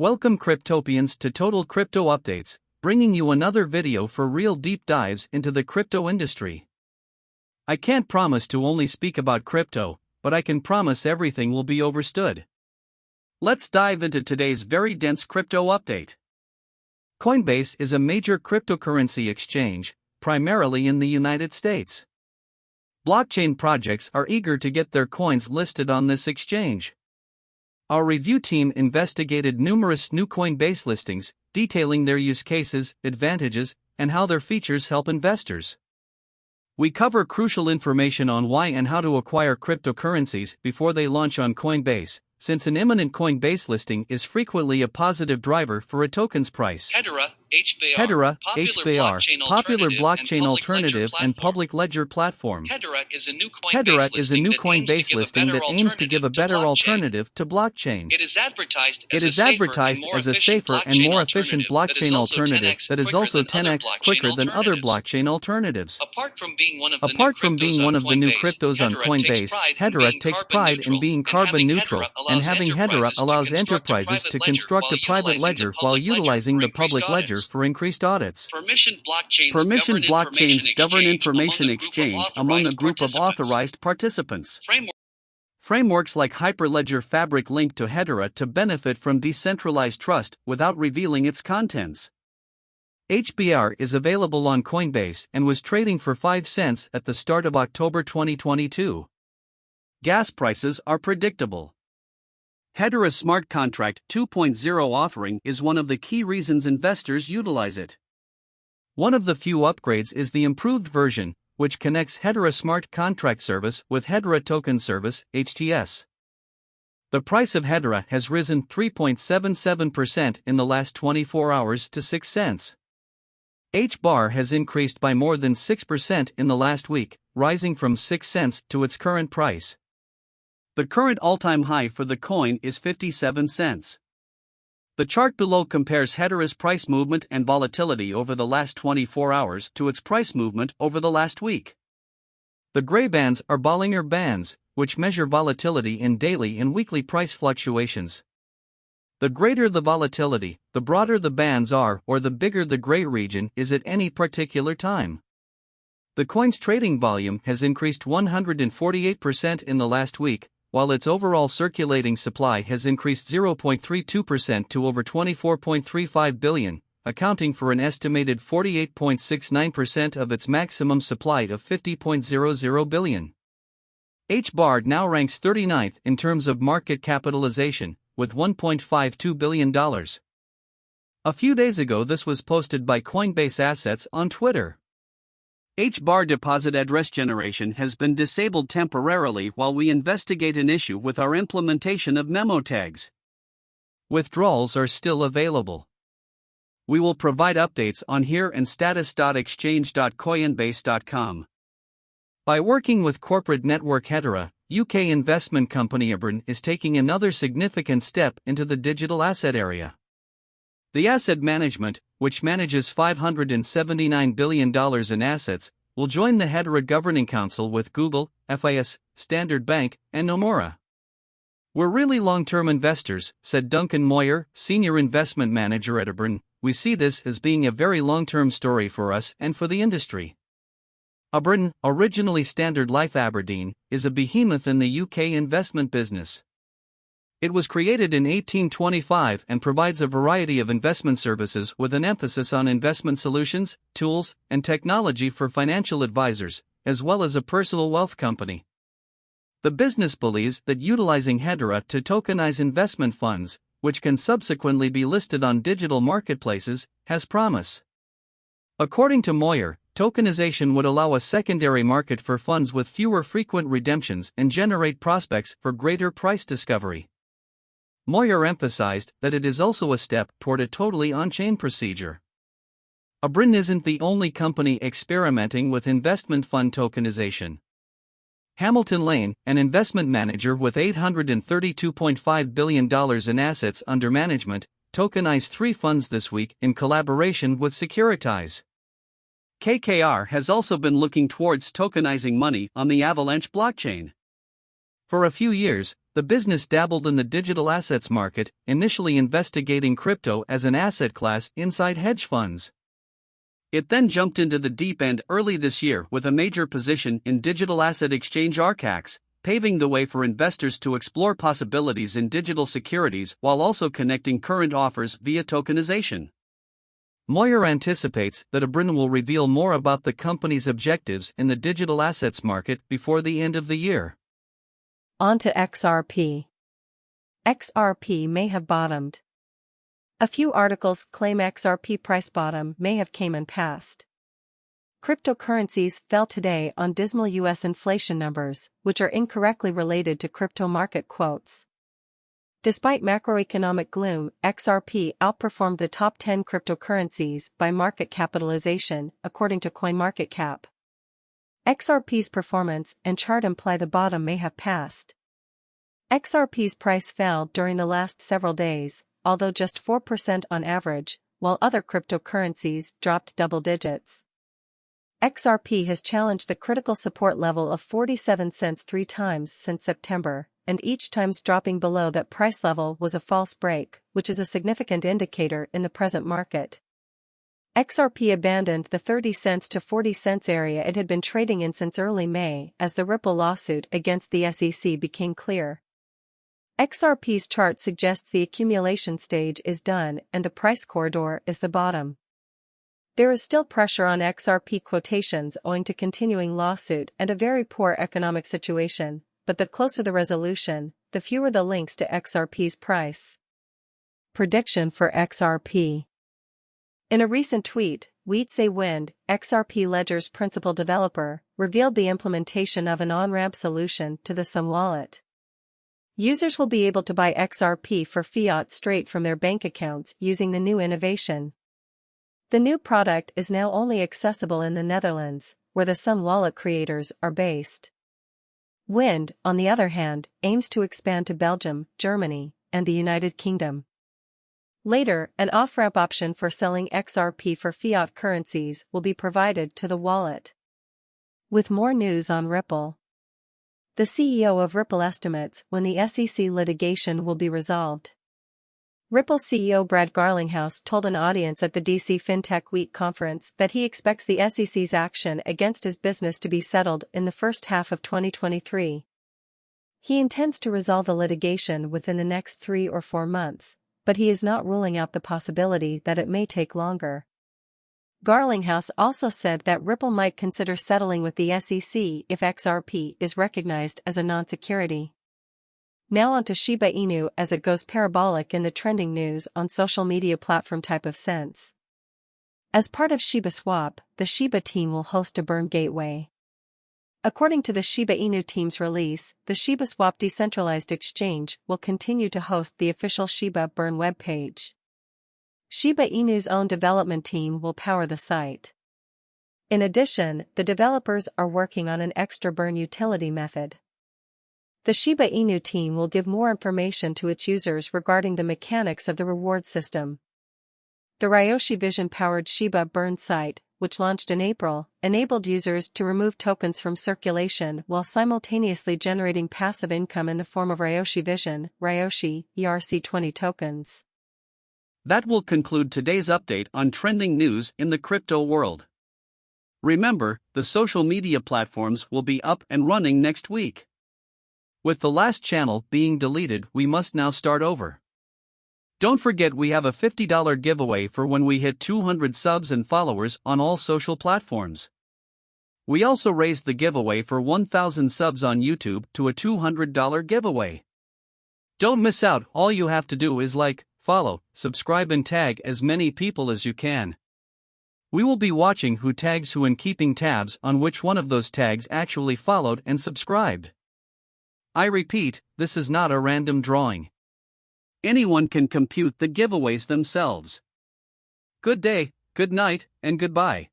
Welcome Cryptopians to Total Crypto Updates, bringing you another video for real deep dives into the crypto industry. I can't promise to only speak about crypto, but I can promise everything will be overstood. Let's dive into today's very dense crypto update. Coinbase is a major cryptocurrency exchange, primarily in the United States. Blockchain projects are eager to get their coins listed on this exchange. Our review team investigated numerous new Coinbase listings, detailing their use cases, advantages, and how their features help investors. We cover crucial information on why and how to acquire cryptocurrencies before they launch on Coinbase, since an imminent Coinbase listing is frequently a positive driver for a token's price. Hedera, HBAR, Hedera, popular HBAR, blockchain popular alternative blockchain and public alternative ledger and platform. public ledger platform. Hedera is a new Coinbase Hedera is a listing new that aims to give a listing better that aims to give a alternative to blockchain. alternative to blockchain. It is advertised as It a is safer advertised and more as a efficient safer and blockchain more efficient blockchain alternative that is also 10x quicker than other blockchain alternatives. Apart from being one of the Apart new from cryptos being on one of the new Coinbase, cryptos on Hedera Coinbase, takes pride in Hedera being takes carbon pride in neutral, being and carbon having neutral, Hedera and allows having Hedera enterprises to allows construct a enterprises private to ledger construct while a private utilizing the ledger while public ledger utilizing the public ledger. For increased audits. Permission blockchains Permission govern blockchains information govern exchange information among a group of exchange among a authorized group of participants. authorized participants. Framework Frameworks like Hyperledger Fabric link to Hedera to benefit from decentralized trust without revealing its contents. HBAR is available on Coinbase and was trading for 5 cents at the start of October 2022. Gas prices are predictable. Hedera's smart contract 2.0 offering is one of the key reasons investors utilize it. One of the few upgrades is the improved version, which connects Hedera Smart Contract Service with Hedera Token Service (HTS). The price of Hedera has risen 3.77% in the last 24 hours to 6 cents. H bar has increased by more than 6% in the last week, rising from 6 cents to its current price. The current all time high for the coin is 57 cents. The chart below compares Hedera's price movement and volatility over the last 24 hours to its price movement over the last week. The gray bands are Bollinger Bands, which measure volatility in daily and weekly price fluctuations. The greater the volatility, the broader the bands are, or the bigger the gray region is at any particular time. The coin's trading volume has increased 148% in the last week, while its overall circulating supply has increased 0.32% to over 24.35 billion, accounting for an estimated 48.69% of its maximum supply of 50.00 billion. HBAR now ranks 39th in terms of market capitalization, with $1.52 billion. A few days ago, this was posted by Coinbase Assets on Twitter. HBAR deposit address generation has been disabled temporarily while we investigate an issue with our implementation of memo tags. Withdrawals are still available. We will provide updates on here and status.exchange.coinbase.com. By working with corporate network Hedera, UK investment company Abrdn is taking another significant step into the digital asset area. The asset management, which manages $579 billion in assets, will join the Hedera Governing Council with Google, FIS, Standard Bank, and Nomura. We're really long term investors, said Duncan Moir, Senior Investment Manager at Abrdn. We see this as being a very long term story for us and for the industry. Abrdn, originally Standard Life Aberdeen, is a behemoth in the UK investment business. It was created in 1825 and provides a variety of investment services with an emphasis on investment solutions, tools, and technology for financial advisors, as well as a personal wealth company. The business believes that utilizing Hedera to tokenize investment funds, which can subsequently be listed on digital marketplaces, has promise. According to Moir, tokenization would allow a secondary market for funds with fewer frequent redemptions and generate prospects for greater price discovery. Moir emphasized that it is also a step toward a totally on chain procedure. Abrdn isn't the only company experimenting with investment fund tokenization. Hamilton Lane, an investment manager with $832.5 billion in assets under management, tokenized three funds this week in collaboration with Securitize. KKR has also been looking towards tokenizing money on the Avalanche blockchain. For a few years, the business dabbled in the digital assets market, initially investigating crypto as an asset class inside hedge funds. It then jumped into the deep end early this year with a major position in digital asset exchange Archax, paving the way for investors to explore possibilities in digital securities while also connecting current offers via tokenization. Moir anticipates that Abrdn will reveal more about the company's objectives in the digital assets market before the end of the year. On to XRP. XRP may have bottomed. A few articles claim XRP price bottom may have came and passed. Cryptocurrencies fell today on dismal US inflation numbers, which are incorrectly related to crypto market quotes. Despite macroeconomic gloom, XRP outperformed the top 10 cryptocurrencies by market capitalization, according to CoinMarketCap. XRP's performance and chart imply the bottom may have passed. XRP's price fell during the last several days, although just 4% on average, while other cryptocurrencies dropped double digits. XRP has challenged the critical support level of 47 cents three times since September, and each time's dropping below that price level was a false break, which is a significant indicator in the present market. XRP abandoned the 30 cents to 40 cents area it had been trading in since early May as the Ripple lawsuit against the SEC became clear. XRP's chart suggests the accumulation stage is done and the price corridor is the bottom. There is still pressure on XRP quotations owing to continuing lawsuit and a very poor economic situation, but the closer the resolution, the fewer the links to XRP's price. Prediction for XRP In a recent tweet, Wietse Wind, XRP Ledger's principal developer, revealed the implementation of an on-ramp solution to the Xumm wallet. Users will be able to buy XRP for fiat straight from their bank accounts using the new innovation. The new product is now only accessible in the Netherlands, where the Xumm wallet creators are based. Wind, on the other hand, aims to expand to Belgium, Germany, and the United Kingdom. Later, an off-ramp option for selling XRP for fiat currencies will be provided to the wallet. With more news on Ripple. The CEO of Ripple estimates when the SEC litigation will be resolved. Ripple CEO Brad Garlinghouse told an audience at the DC FinTech Week conference that he expects the SEC's action against his business to be settled in the first half of 2023. He intends to resolve the litigation within the next three or four months, but he is not ruling out the possibility that it may take longer. Garlinghouse also said that Ripple might consider settling with the SEC if XRP is recognized as a non-security. Now onto Shiba Inu as it goes parabolic in the trending news on social media platform Type of Sense. As part of Shiba Swap, the Shiba team will host a burn gateway. According to the Shiba Inu team's release, the Shiba Swap decentralized exchange will continue to host the official Shiba Burn webpage. Shiba Inu's own development team will power the site. In addition, the developers are working on an extra burn utility method. The Shiba Inu team will give more information to its users regarding the mechanics of the reward system. The Ryoshi Vision powered Shiba Burn site, which launched in April, enabled users to remove tokens from circulation while simultaneously generating passive income in the form of Ryoshi Vision, Ryoshi, ERC20 tokens. That will conclude today's update on trending news in the crypto world. Remember, the social media platforms will be up and running next week. With the last channel being deleted, we must now start over. Don't forget we have a $50 giveaway for when we hit 200 subs and followers on all social platforms. We also raised the giveaway for 1000 subs on YouTube to a $200 giveaway. Don't miss out, all you have to do is like, follow, subscribe, and tag as many people as you can. We will be watching who tags who and keeping tabs on which one of those tags actually followed and subscribed. I repeat, this is not a random drawing. Anyone can compute the giveaways themselves. Good day, good night, and goodbye.